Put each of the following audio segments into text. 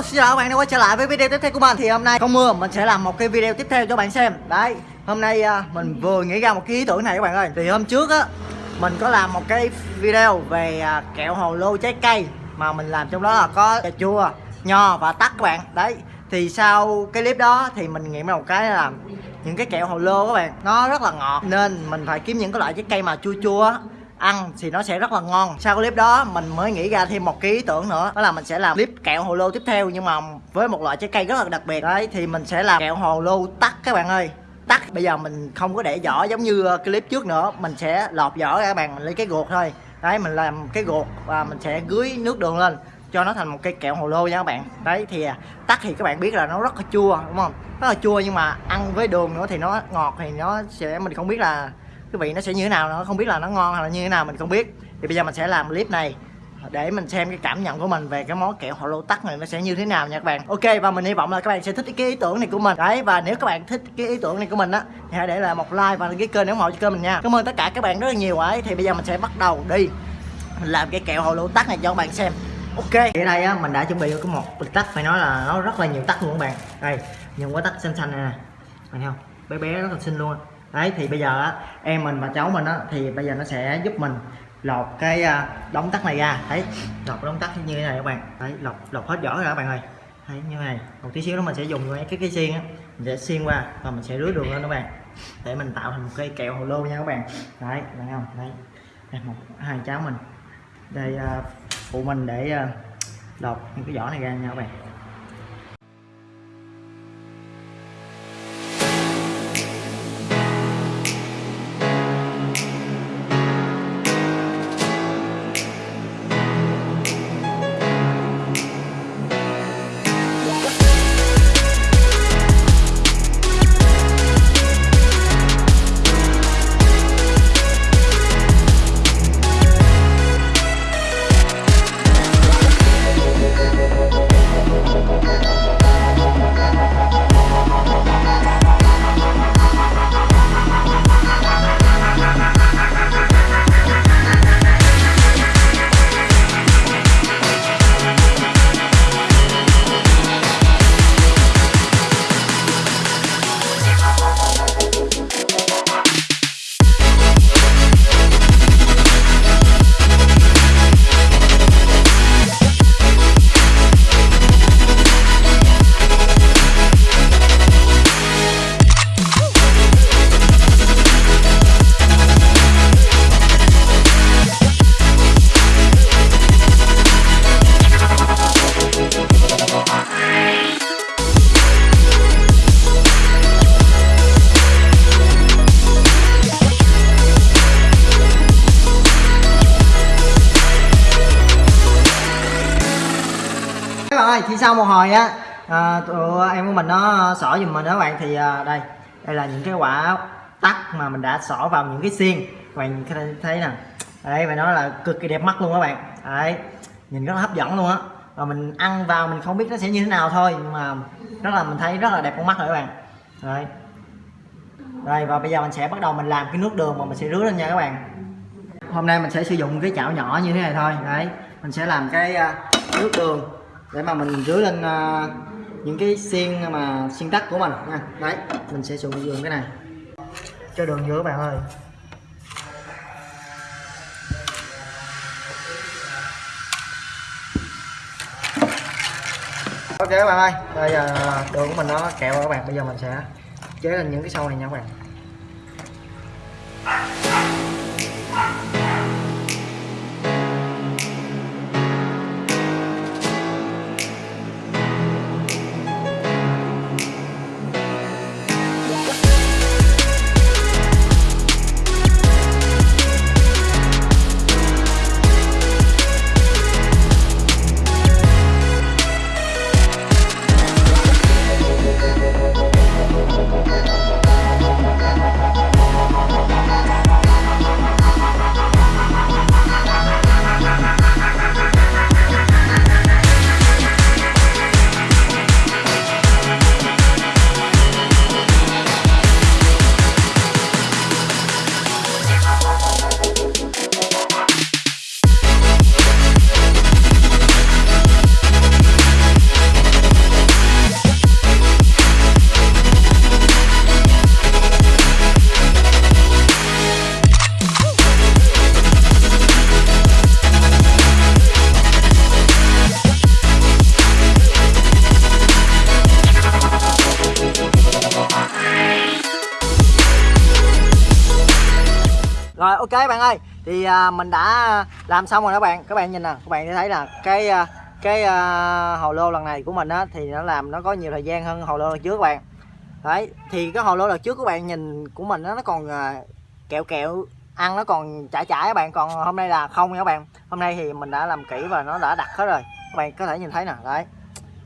Hello, xin chào các bạn đã quay trở lại với video tiếp theo của mình. Thì hôm nay không mưa, mình sẽ làm một cái video tiếp theo cho bạn xem. Đấy, hôm nay à, mình vừa nghĩ ra một cái ý tưởng này các bạn ơi. Thì hôm trước á, mình có làm một cái video về à, kẹo hồ lô trái cây Mà mình làm trong đó là có cà chua, nho và tắc các bạn. Đấy, thì sau cái clip đó thì mình nghĩ ra một cái là những cái kẹo hồ lô các bạn Nó rất là ngọt. Nên mình phải kiếm những cái loại trái cây mà chua chua á ăn thì nó sẽ rất là ngon. Sau clip đó, mình mới nghĩ ra thêm một cái ý tưởng nữa. Đó là mình sẽ làm clip kẹo hồ lô tiếp theo, nhưng mà với một loại trái cây rất là đặc biệt. Đấy, thì mình sẽ làm kẹo hồ lô tắt các bạn ơi. Tắt. bây giờ mình không có để vỏ giống như ờ, clip trước nữa. Mình sẽ lọt vỏ ra các bạn, mình lấy cái ruột thôi. Đấy, mình làm cái ruột và mình sẽ gưới nước đường lên cho nó thành một cây kẹo hồ lô nha các bạn. Đấy, thì tắt tắc thì các bạn biết là nó rất là chua, đúng không? Rất là chua nhưng mà ăn với đường nữa thì nó ngọt thì nó sẽ, mình không biết là cái vị nó sẽ như thế nào nó không biết là nó ngon hay là như thế nào, mình không biết. Thì bây giờ mình sẽ làm clip này để mình xem cái cảm nhận của mình về cái món kẹo hồ lô tắc này nó sẽ như thế nào nha các bạn. Ok, và mình hy vọng là các bạn sẽ thích cái ý tưởng này của mình. Đấy, và nếu các bạn thích cái ý tưởng này của mình á, thì hãy để lại một like và đăng ký kênh nếu ủng hộ cho kênh mình nha. Cảm ơn tất cả các bạn rất là nhiều ấy. Thì bây giờ mình sẽ bắt đầu đi. Mình làm cái kẹo hồ lô tắc này cho các bạn xem. Ok. Ở đây á, mình đã chuẩn bị có một bịch tắc, phải nói là nó rất là nhiều tắc luôn các bạn. Đây những quả tắc xanh xanh này nè. Thấy không? Bé bé, rất là xinh luôn đấy, thì bây giờ á, em mình và cháu mình á, thì bây giờ nó sẽ giúp mình lột cái à, đóng tắt tắc này ra. Thấy lột đóng tắc như thế này các bạn. Đấy, lột lột hết vỏ rồi các bạn ơi. Thấy như này. Một tí xíu nữa mình sẽ dùng cái cái xiên á, mình sẽ xiên qua và mình sẽ rưới đường lên các bạn. Để mình tạo thành một cây kẹo hồ lô nha các bạn. Đấy, bạn không? Đấy. Đây một, hai cháu mình. Đây à, phụ mình để à, lột những cái vỏ này ra nha các bạn. Ơi thì sau một hồi á à, tụi em của mình nó xỏ giùm mình đó các bạn. Thì à, đây đây là những cái quả tắc mà mình đã xỏ vào những cái xiên. Các bạn thấy nè. Đây phải nói là cực kỳ đẹp mắt luôn các bạn. Đấy nhìn rất là hấp dẫn luôn á. Và mình ăn vào mình không biết nó sẽ như thế nào thôi nhưng mà rất là mình thấy rất là đẹp con mắt rồi các bạn. Đấy. Đây và bây giờ mình sẽ bắt đầu mình làm cái nước đường mà mình sẽ rưới lên nha các bạn. Hôm nay mình sẽ sử dụng cái chảo nhỏ như thế này thôi. Đấy mình sẽ làm cái à, nước đường để mà mình rưới lên à, những cái xiên mà xiên tắc của mình nha. Đấy, mình sẽ sử dụng cái này. Cho đường vô bạn ơi. Ok các bạn ơi, bây giờ đường của mình nó kẹo rồi các bạn. Bây giờ mình sẽ chế lên những cái sâu này nha các bạn. Thì à, mình đã làm xong rồi các bạn. Các bạn nhìn nè các bạn sẽ thấy là cái à, cái à, hồ lô lần này của mình á thì nó làm nó có nhiều thời gian hơn hồ lô lần trước các bạn. Đấy thì cái hồ lô lần trước các bạn nhìn của mình đó, nó còn à, kẹo kẹo ăn nó còn chảy chảy các bạn. Còn hôm nay là không nha các bạn. Hôm nay thì mình đã làm kỹ và nó đã đặt hết rồi. Các bạn có thể nhìn thấy nè đấy.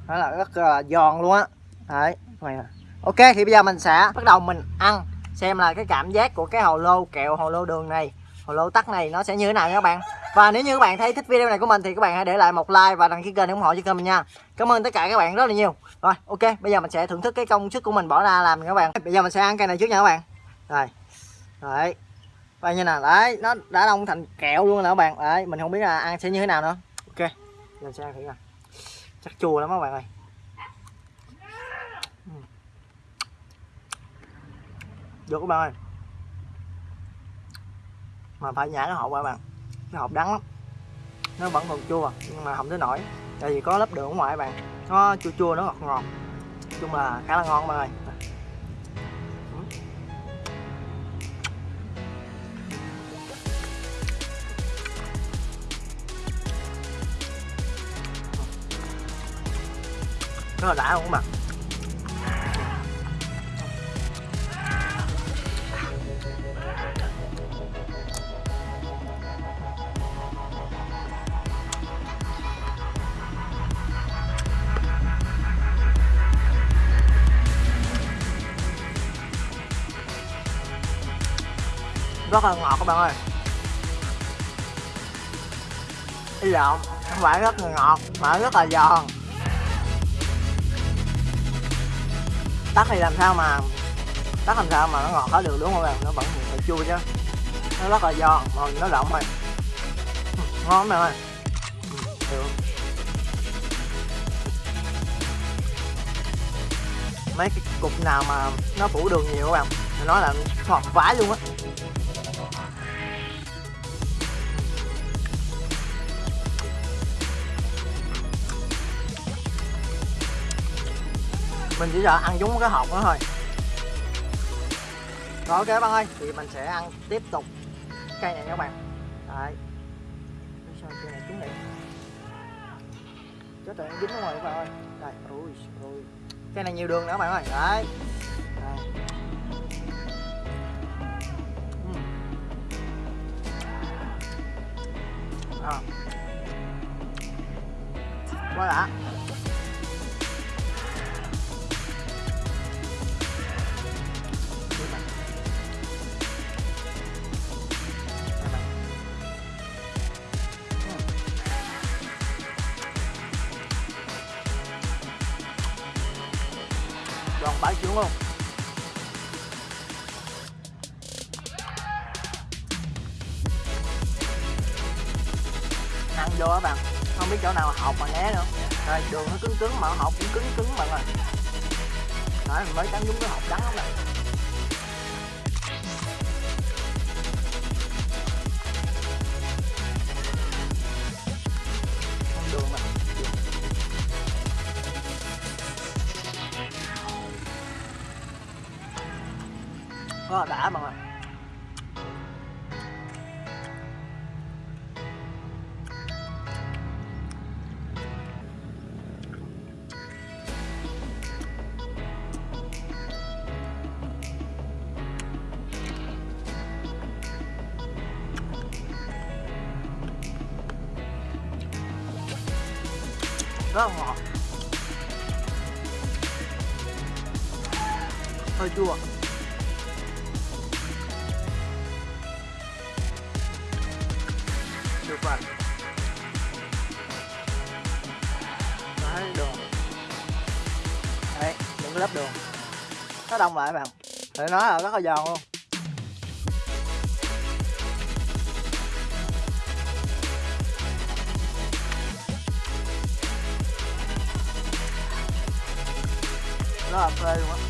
Nó là rất là giòn luôn á. Đấy các bạn nè. ok thì bây giờ mình sẽ bắt đầu mình ăn xem là cái cảm giác của cái hồ lô kẹo hồ lô đường này lô tắc này, nó sẽ như thế nào nha các bạn? Và nếu như các bạn thấy thích video này của mình thì các bạn hãy để lại một like và đăng ký kênh để ủng hộ cho kênh mình nha. Cảm ơn tất cả các bạn rất là nhiều. Rồi, ok, bây giờ mình sẽ thưởng thức cái công sức của mình bỏ ra làm nha các bạn. Bây giờ mình sẽ ăn cây này trước nha các bạn. Rồi, đấy. Và như nào, đấy, nó đã đông thành kẹo luôn nè các bạn. Đấy, mình không biết là ăn sẽ như thế nào nữa. Ok, mình sẽ ăn thử nha chắc chua lắm các bạn ơi. Ừ. Được các bạn ơi mà phải nhả cái hộp qua bạn cái hộp đắng lắm. Nó vẫn còn chua, nhưng mà không tới nổi tại vì có lớp đường ở ngoài bạn. Nó chua chua, nó ngọt ngọt. Nói chung là khá là ngon bạn ơi. Rất là đã luôn các bạn. Rất là ngọt các bạn ơi. Ý lộn không phải rất là ngọt mà rất là giòn. Tắt thì làm sao mà, tắt làm sao mà nó ngọt hết được đúng không bạn? Nó vẫn phải chua chứ. Nó rất là giòn mà nó rộng rồi ngon bạn ơi ừ, được. Mấy cái cục nào mà nó phủ đường nhiều các bạn? Nói là ngọt vãi luôn á. Mình chỉ sợ ăn chúng cái hộp đó thôi. Rồi, ok bạn ơi thì mình sẽ ăn tiếp tục cây này nha các bạn. Đấy. Sao cây này trúng này? Chết rồi dính ở ngoài các bạn ơi. Đây, ui ui. Cây này nhiều đường nữa các bạn ơi. Đấy. Đây. Uhm. À. quá đã. Đoàn bãi trưởng luôn. Ăn vô á bạn, không biết chỗ nào học mà né nữa. Rồi, đường nó cứng cứng mà học cũng cứng cứng bạn ơi. Đấy mới cắn trúng cái học đắng lắm nè rất là đã mọi người, rất là ngọt hơi chua. Được đấy đường đấy những lớp đường nó đông lại, bạn. Thì nó là rất là giòn luôn. Nó là phê luôn á.